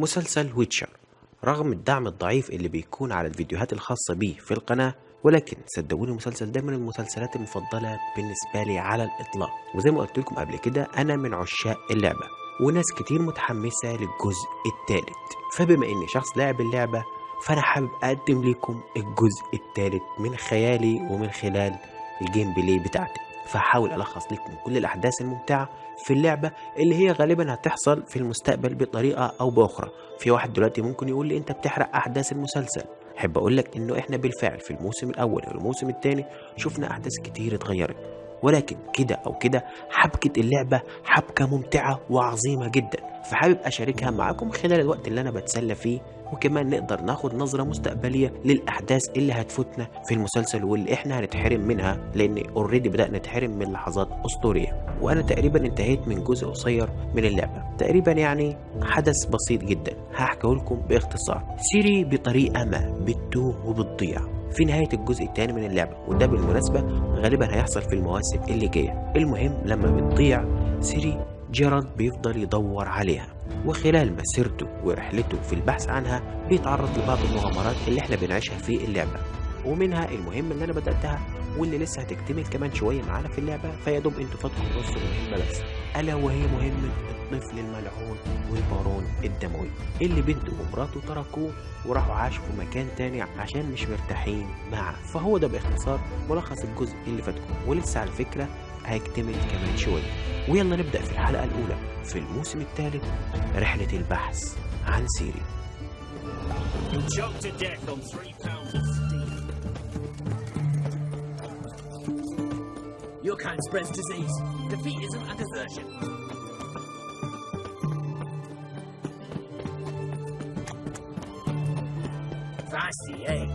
مسلسل ويتشر رغم الدعم الضعيف اللي بيكون على الفيديوهات الخاصة بيه في القناة ولكن صدقوني المسلسل ده من المسلسلات المفضلة بالنسبة لي على الإطلاق. وزي ما قلت لكم قبل كده أنا من عشاق اللعبة وناس كتير متحمسة للجزء الثالث فبما إني شخص لاعب اللعبة فأنا حابب أقدم لكم الجزء الثالث من خيالي ومن خلال الجيم بلاي بتاعتي. فهحاول ألخص لكم كل الأحداث الممتعة في اللعبة اللي هي غالبا هتحصل في المستقبل بطريقة أو بأخرى. في واحد دلوقتي ممكن يقول لي أنت بتحرق أحداث المسلسل. أحب أقول لك إنه إحنا بالفعل في الموسم الأول والموسم الثاني شفنا أحداث كتير اتغيرت. ولكن كده أو كده حبكة اللعبة حبكة ممتعة وعظيمة جدا. فحابب أشاركها معاكم خلال الوقت اللي أنا بتسلى فيه. وكمان نقدر ناخد نظرة مستقبلية للأحداث اللي هتفوتنا في المسلسل واللي إحنا هنتحرم منها لأن اوريدي بدأنا نتحرم من لحظات أسطورية. وأنا تقريبا انتهيت من جزء قصير من اللعبة. تقريبا يعني حدث بسيط جدا. هحكيه لكم باختصار. سيري بطريقة ما بتتوه وبتضيع في نهاية الجزء الثاني من اللعبة وده بالمناسبة غالبا هيحصل في المواسم اللي جاية. المهم لما بتضيع سيري جيرالد بيفضل يدور عليها. وخلال مسيرته ورحلته في البحث عنها بيتعرض لبعض المغامرات اللي إحنا بنعيشها في اللعبة. ومنها المهمة اللي أنا بدأتها واللي لسه هتكتمل كمان شوية معانا في اللعبة فيا دوب أنتوا فاتكم نص المهمة بس. ألا وهي مهمة الطفل الملعون والبارون الدموي اللي بنته ومراته تركوه وراحوا عاشوا في مكان تاني عشان مش مرتاحين معاه. فهو ده باختصار ملخص الجزء اللي فاتكم. ولسه على فكرة هيكتمل كمان شوية ويلا نبدأ في الحلقة الأولى في الموسم الثالث رحلة البحث عن سيري. Your kind spreads disease. Defeat isn't a desertion. Feisty, eh?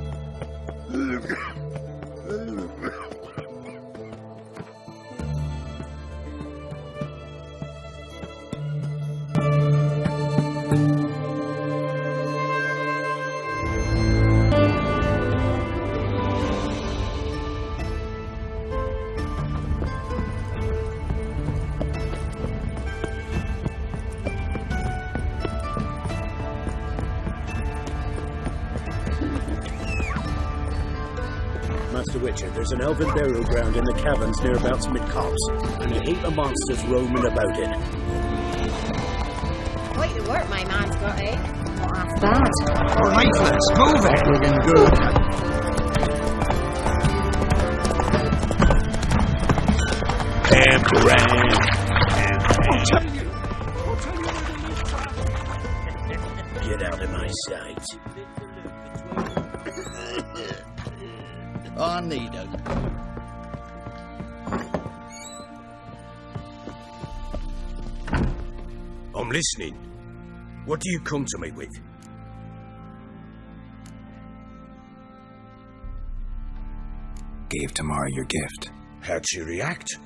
Master Witcher, there's an elven burial ground in the caverns nearabouts Midcopse, and a heap of monsters roaming about it. Quite the work my man's got, eh? Not half bad. Lifeless, move it! Looking good. Get listening. What do you come to me with? Gave Tamara your gift. How'd she react?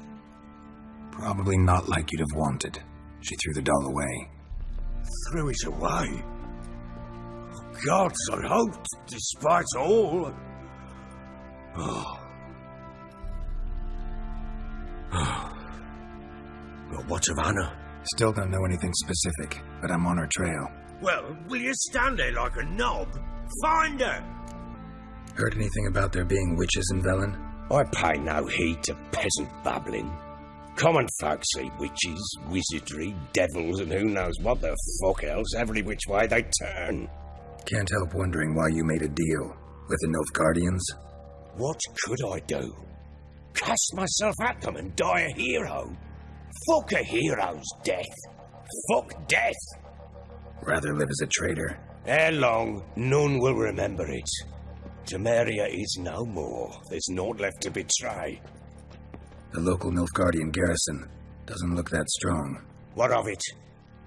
Probably not like you'd have wanted. She threw the doll away. Threw it away. Oh, gods, I hoped, despite all. Oh. But what of Anna? Still don't know anything specific, but I'm on her trail. Well, will you stand there like a knob? Find her! Heard anything about there being witches in Velen? I pay no heed to peasant babbling. Common folk see witches, wizardry, devils, and who knows what the fuck else every which way they turn. Can't help wondering why you made a deal with the Nilfgaardians. What could I do? Cast myself at them and die a hero? Fuck a hero's death. Fuck death. Rather live as a traitor. Ere long, none will remember it. Temeria is no more. There's naught left to betray. The local Nilfgaardian garrison doesn't look that strong. What of it?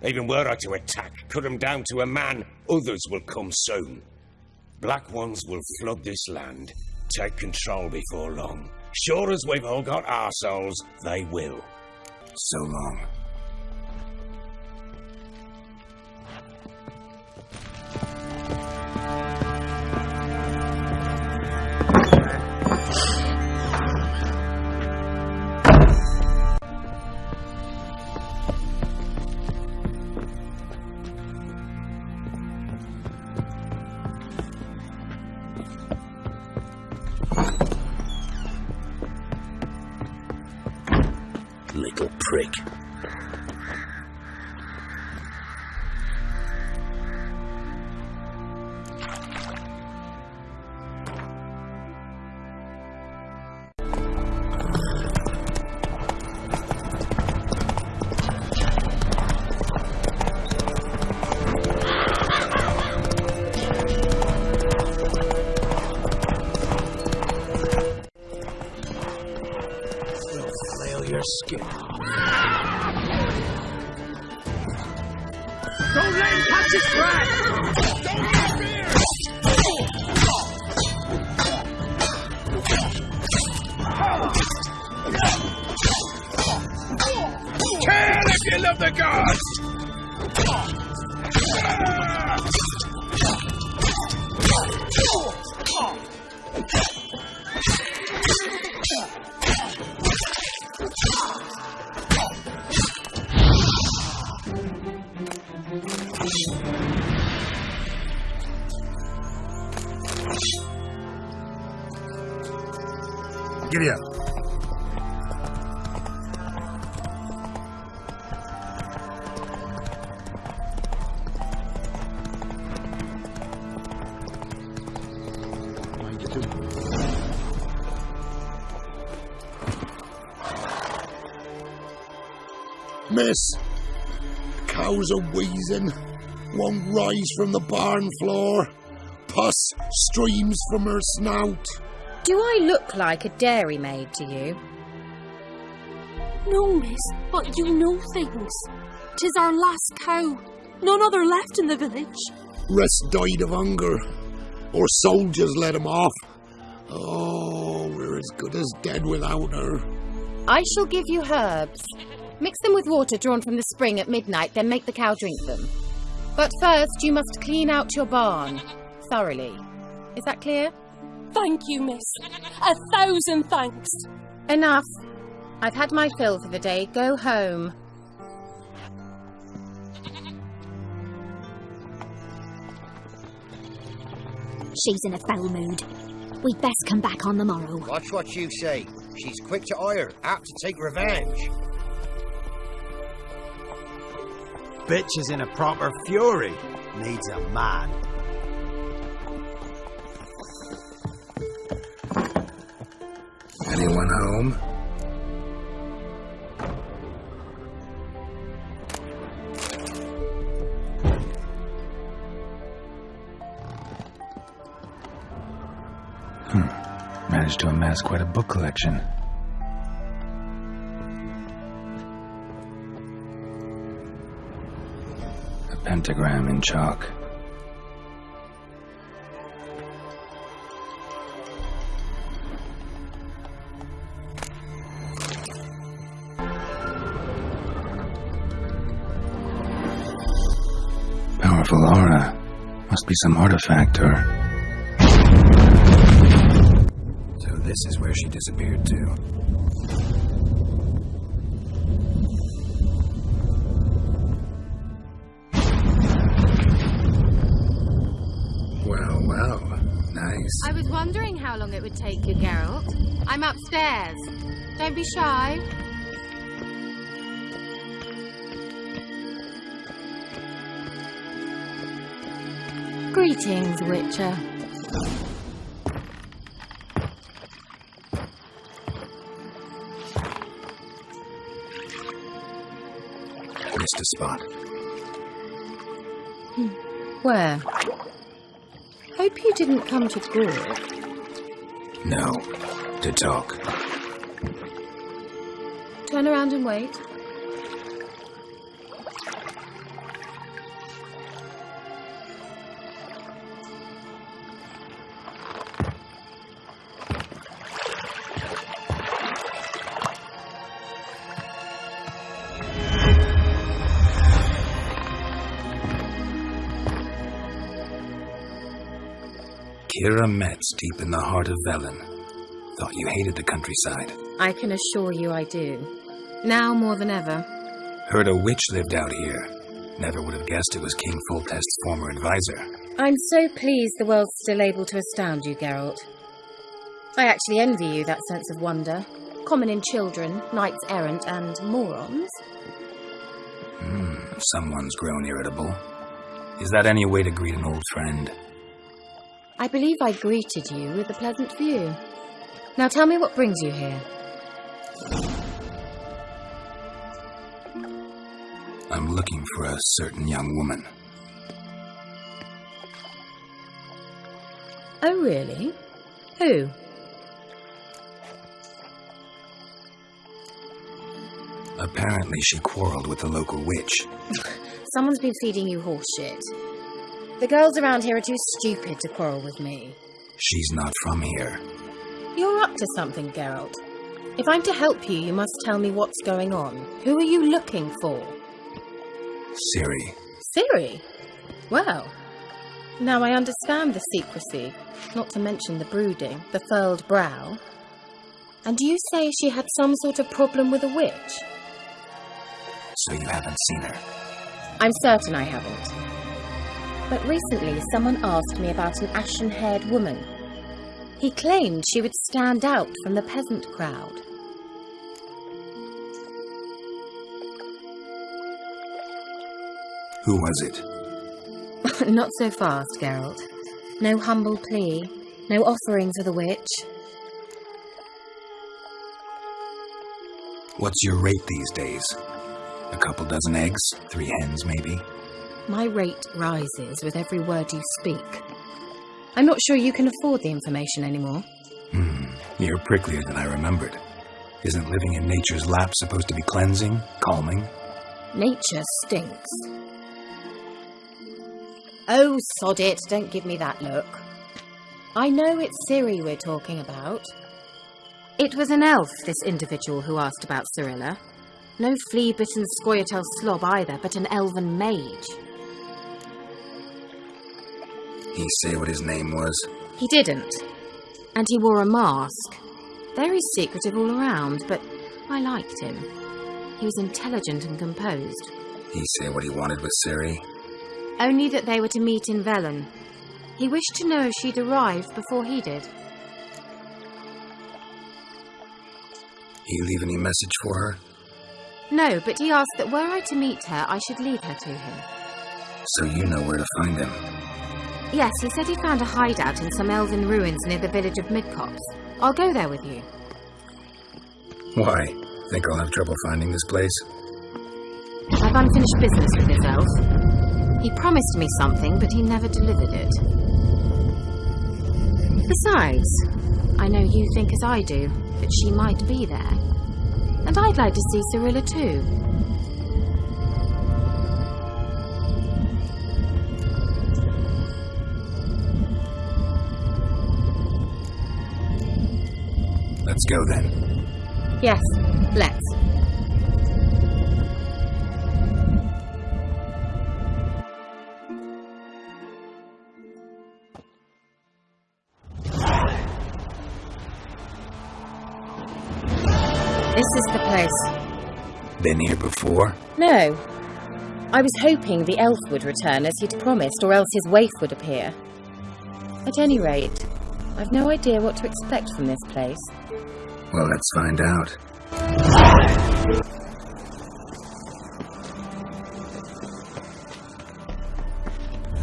Even were I to attack, cut 'em down to a man, others will come soon. Black ones will flood this land, take control before long. Sure as we've all got our souls, they will. So long. Miss, cows are wheezing, won't rise from the barn floor. Pus streams from her snout. Do I look like a dairymaid to you? No, miss, but you know things. Tis our last cow. None other left in the village. Rest died of hunger, or soldiers let him off. Oh, we're as good as dead without her. I shall give you herbs. Mix them with water drawn from the spring at midnight, then make the cow drink them. But first, you must clean out your barn thoroughly. Is that clear? Thank you, miss. A thousand thanks. Enough. I've had my fill for the day. Go home. She's in a foul mood. We'd best come back on the morrow. Watch what you say. She's quick to ire, apt to take revenge. Bitch is in a proper fury. Needs a man. Anyone home? Amass quite a book collection. A pentagram in chalk. Powerful aura. Must be some artifact or. This is where she disappeared to. Well, well. Nice. I was wondering how long it would take you, Geralt. I'm upstairs. Don't be shy. Greetings, Witcher. A spot. Hmm. Where? Hope you didn't come to Gore. No. To talk. Turn around and wait. Keira Metz, deep in the heart of Velen. Thought you hated the countryside. I can assure you I do. Now more than ever. Heard a witch lived out here. Never would have guessed it was King Foltest's former advisor. I'm so pleased the world's still able to astound you, Geralt. I actually envy you that sense of wonder. Common in children, knights errant, and morons. Hmm, someone's grown irritable. Is that any way to greet an old friend? I believe I greeted you with a pleasant view. Now tell me what brings you here. I'm looking for a certain young woman. Oh, really? Who? Apparently, she quarreled with the local witch. Someone's been feeding you horse shit. The girls around here are too stupid to quarrel with me. She's not from here. You're up to something, Geralt. If I'm to help you, you must tell me what's going on. Who are you looking for? Ciri. Ciri? Well, now I understand the secrecy, not to mention the brooding, the furled brow. And you say she had some sort of problem with a witch? So you haven't seen her? I'm certain I haven't. But recently, someone asked me about an ashen haired woman. He claimed she would stand out from the peasant crowd. Who was it? Not so fast, Geralt. No humble plea, no offering for the witch. What's your rate these days? A couple dozen eggs? Three hens, maybe? My rate rises with every word you speak. I'm not sure you can afford the information anymore. Hmm, you're pricklier than I remembered. Isn't living in nature's lap supposed to be cleansing, calming? Nature stinks. Oh, sod it, don't give me that look. I know it's Ciri we're talking about. It was an elf, this individual who asked about Cirilla. No flea-bitten Scoia'tael slob either, but an elven mage. He say what his name was? He didn't. And he wore a mask. Very secretive all around, but I liked him. He was intelligent and composed. He say what he wanted with Ciri? Only that they were to meet in Velen. He wished to know if she'd arrived before he did. He leave any message for her? No, but he asked that were I to meet her, I should lead her to him. So you know where to find him? Yes, he said he found a hideout in some elven ruins near the village of Midcopse. I'll go there with you. Why? Think I'll have trouble finding this place? I've unfinished business with this elf. He promised me something, but he never delivered it. Besides, I know you think as I do, that she might be there. And I'd like to see Cirilla too. Let's go then. Yes, let's. This is the place. Been here before? No. I was hoping the elf would return as he'd promised, or else his waif would appear. At any rate, I've no idea what to expect from this place. Well, let's find out.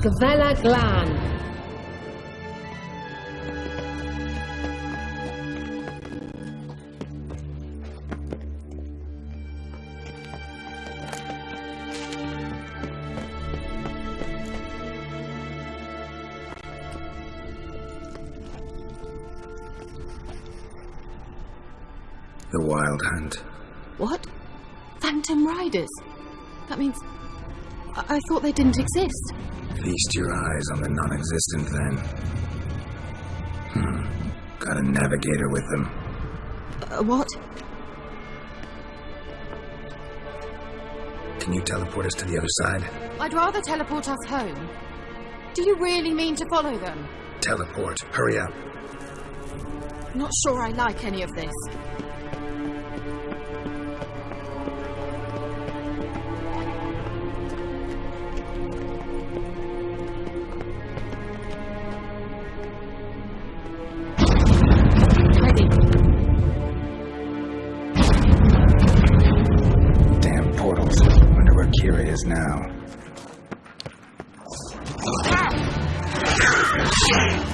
Gavella Glan. The Wild Hunt. What? Phantom Riders? That means. I, I thought they didn't exist. Feast your eyes on the non existent then. Hmm. Got a navigator with them. Uh, what? Can you teleport us to the other side? I'd rather teleport us home. Do you really mean to follow them? Teleport. Hurry up. Not sure I like any of this. Hey!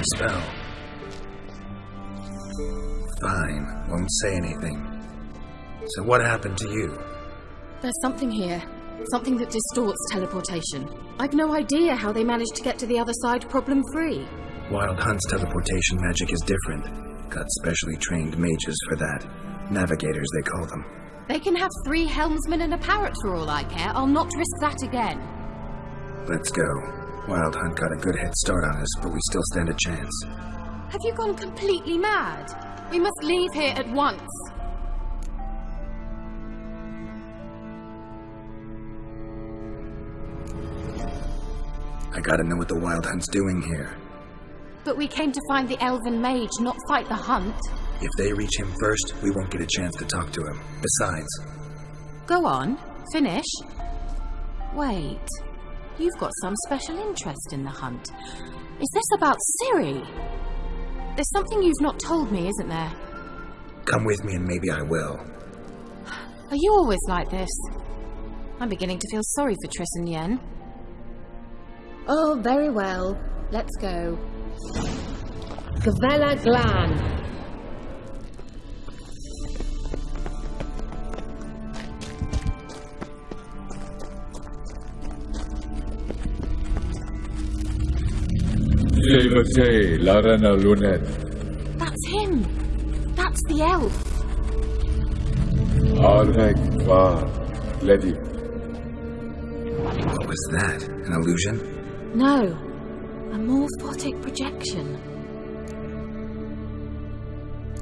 Annihilated them with one spell. Fine, won't say anything. So what happened to you? There's something here. Something that distorts teleportation. I've no idea how they managed to get to the other side problem free. Wild Hunt's teleportation magic is different. Got specially trained mages for that. Navigators, they call them. They can have three helmsmen and a parrot for all I care. I'll not risk that again. Let's go. Wild Hunt got a good head start on us, but we still stand a chance. Have you gone completely mad? We must leave here at once. I gotta know what the Wild Hunt's doing here. But we came to find the elven mage, not fight the hunt. If they reach him first, we won't get a chance to talk to him. Besides, Go on, finish. Wait, you've got some special interest in the hunt. Is this about Ciri? There's something you've not told me, isn't there? come with me and maybe I will. Are you always like this? I'm beginning to feel sorry for Triss and Yen. Oh, very well. Let's go. Gavella Glan. That's him! That's the elf! Avec va, lady. What was that? An illusion? No, a morphotic projection.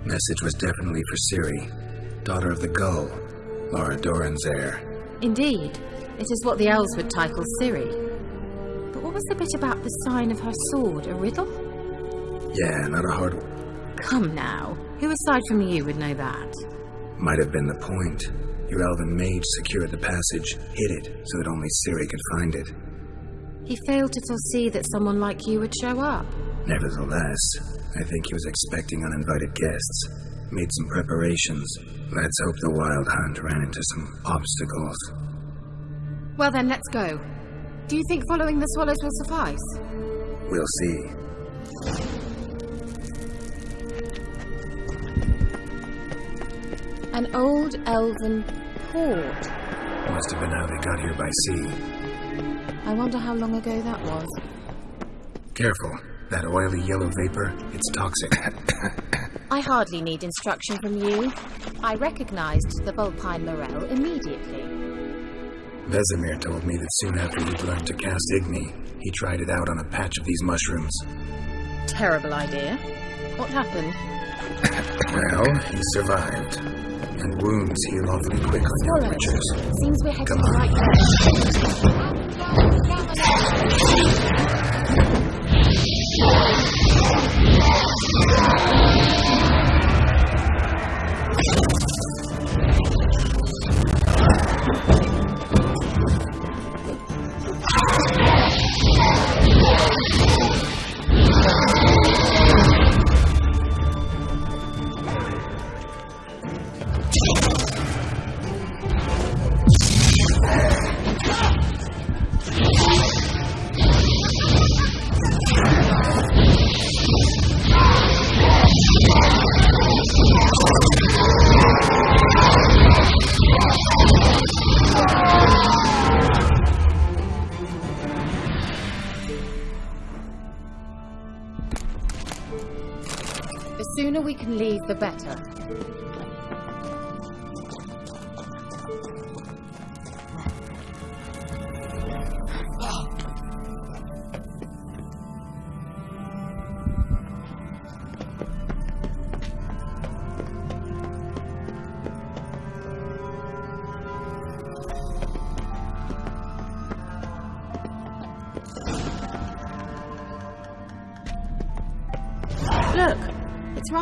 Message was definitely for Ciri, daughter of the gull, Lara Dorren's heir. Indeed, it is what the elves would title Ciri. Was the bit about the sign of her sword? A riddle? Yeah, not a hard one. Come now. Who aside from you would know that? Might have been the point. Your elven mage secured the passage, hid it, so that only Ciri could find it. He failed to foresee that someone like you would show up. Nevertheless, I think he was expecting uninvited guests. Made some preparations. Let's hope the wild hunt ran into some obstacles. Well then, let's go. Do you think following the swallows will suffice? We'll see. An old elven port. Must have been how they got here by sea. I wonder how long ago that was. Careful. That oily yellow vapor, it's toxic. I hardly need instruction from you. I recognized the Vulpine Morel immediately. Vesemir told me that soon after he'd learned to cast Igni, he tried it out on a patch of these mushrooms. terrible idea. What happened? Well, he survived. And wounds heal awfully quick on young Swallows. witches. Seems we're heading Come on. right way.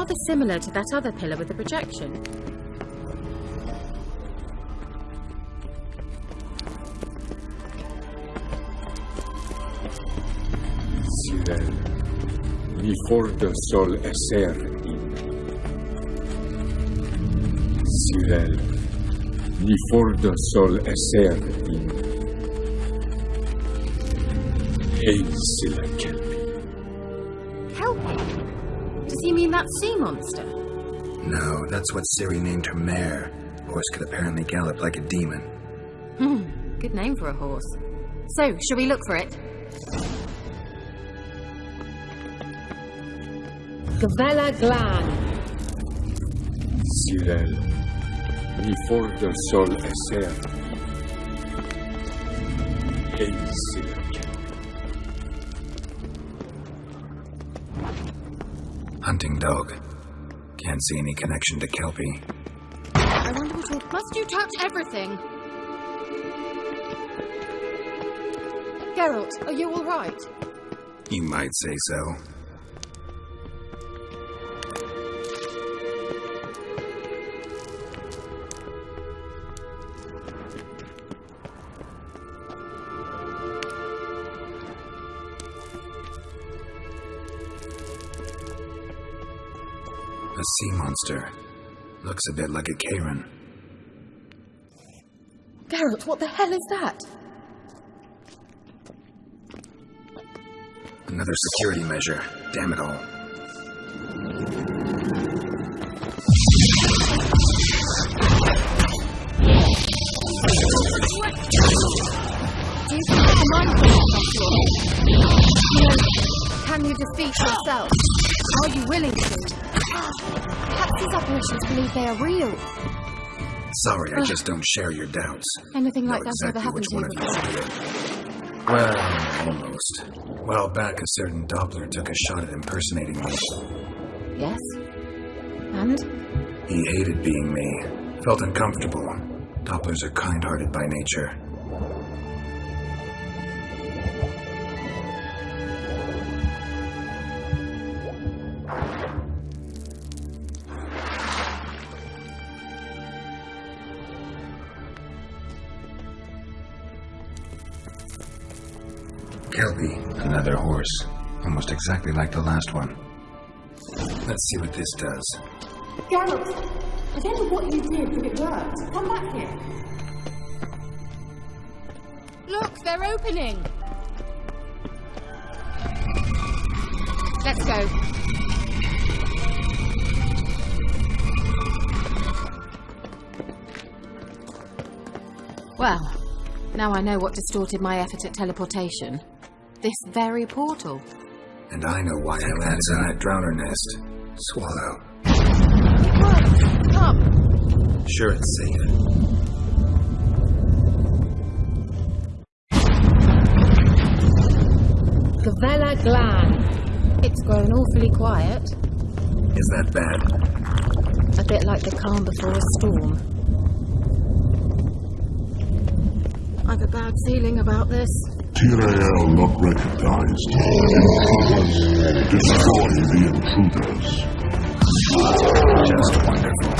Rather similar to that other pillar with the projection. Sirel, ni fordo sol esser in. Sirel, ni fordo sol esser in. Ein sila that sea monster? No, that's what Ciri named her mare. Horse could apparently gallop like a demon. Hmm, good name for a horse. So, shall we look for it? Gavella Glan. Sirel, ni fordo sol esser in. Ein Hunting dog. Can't see any connection to Kelpie. I wonder what all... Must you touch everything? Geralt, are you all right? You might say so. Monster. Looks a bit like a Karen. Geralt, what the hell is that? Another security measure. Damn it all. Do you think the mind control You know, can you defeat yourself? Are you willing to? Perhaps these apparitions believe they are real. Sorry, I just don't share your doubts. Anything like never exactly happened to you one of you before. did it. Well, almost. A while back, a certain Doppler took a shot at impersonating me. Yes? And? He hated being me. Felt uncomfortable. Dopplers are kind-hearted by nature. Exactly like the last one. Let's see what this does. Geralt, I don't know what you did, but it worked. Come back here. Look, they're opening. Let's go. Well, now I know what distorted my effort at teleportation. This very portal. And I know why I landed in that drowner nest. Swallow. It. Come. Sure it's safe. Gavella Glan. It's grown awfully quiet. Is that bad? A bit like the calm before a storm. I've a bad feeling about this. Tyrael not recognized. Intruders. Destroy the intruders. Just wonderful.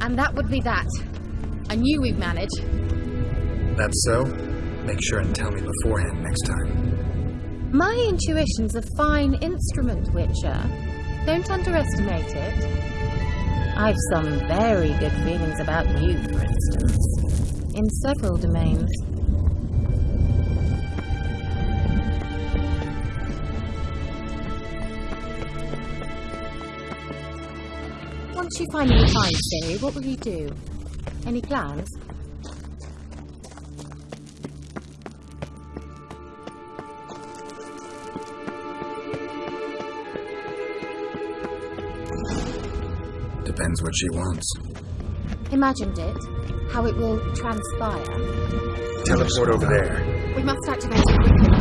And that would be that. I knew we'd manage. That's so? Make sure and tell me beforehand next time. My intuition's a fine instrument, Witcher. Don't underestimate it. I've some very good feelings about you, for instance. In several domains. Once you find finally find Ciri, what will you do? Any plans? Depends what she wants. Imagined it. How it will transpire. Teleport over there. We must activate it quickly.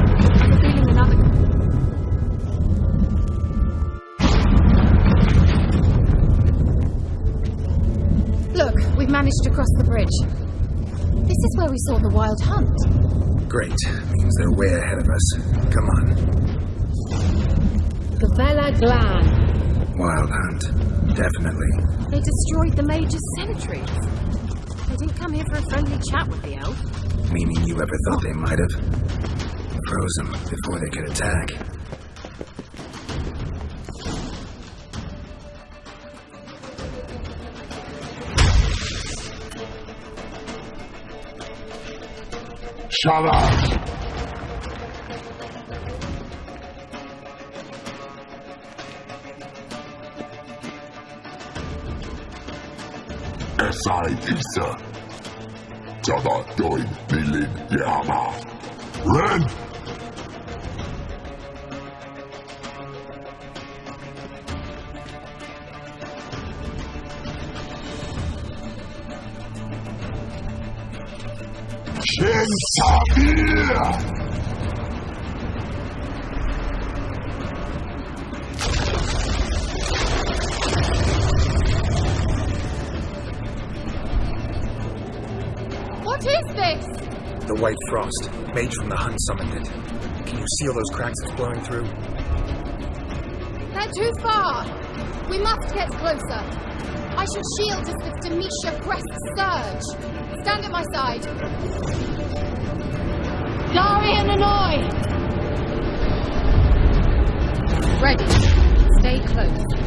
Look, we've managed to cross the bridge. This is where we saw the wild hunt. Great. Means they're way ahead of us. Come on. Gavella Glan. Wild hunt. Definitely. They destroyed the Major's cemeteries. They didn't come here for a friendly chat with the elf. Meaning you ever thought they might have? Froze them before they could attack. Shut up! SI Isa. Java Doin Bilin Yama. Ren! What is this? The White Frost. Mage from the Hunt summoned it. Can you see all those cracks it's blowing through? They're too far. We must get closer. I shall shield us if Demetia breasts surge. Stand at my side. Darian Annoy! Ready. Stay close.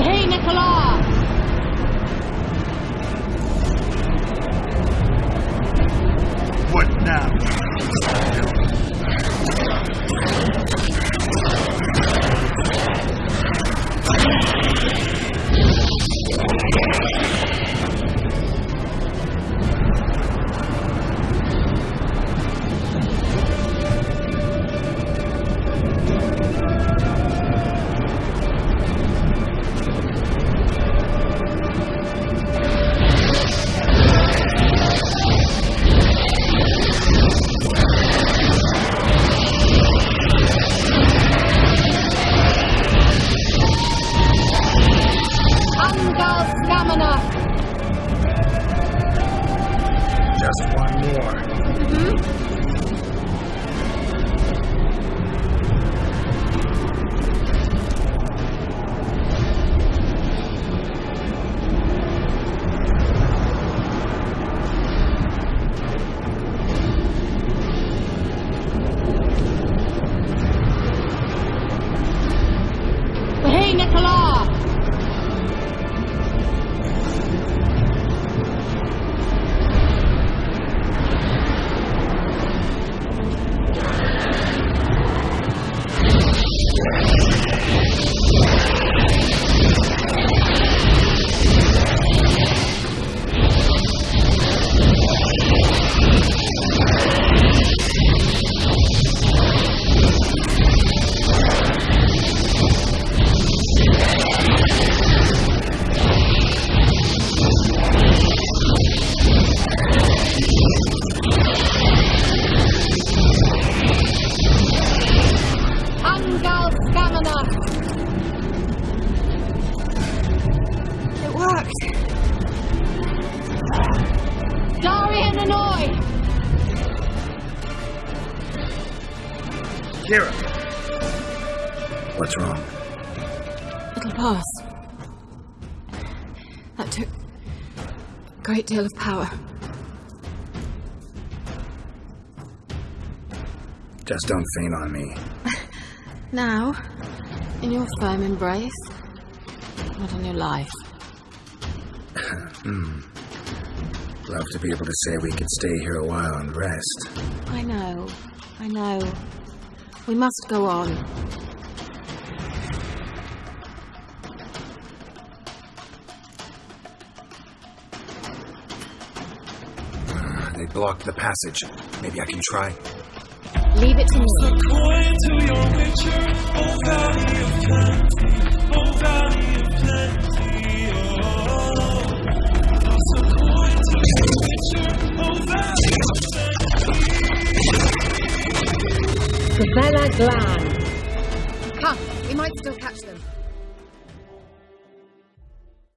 Hey, Nicola! What now? What's wrong? It'll pass. That took a great deal of power. Just don't faint on me. Now, in your firm embrace, not on your life. Hmm. Love to be able to say we could stay here a while and rest. I know, I know. We must go on. Uh, they blocked the passage. Maybe I can try. Leave it to me. Vela Glan. Come, we might still catch them.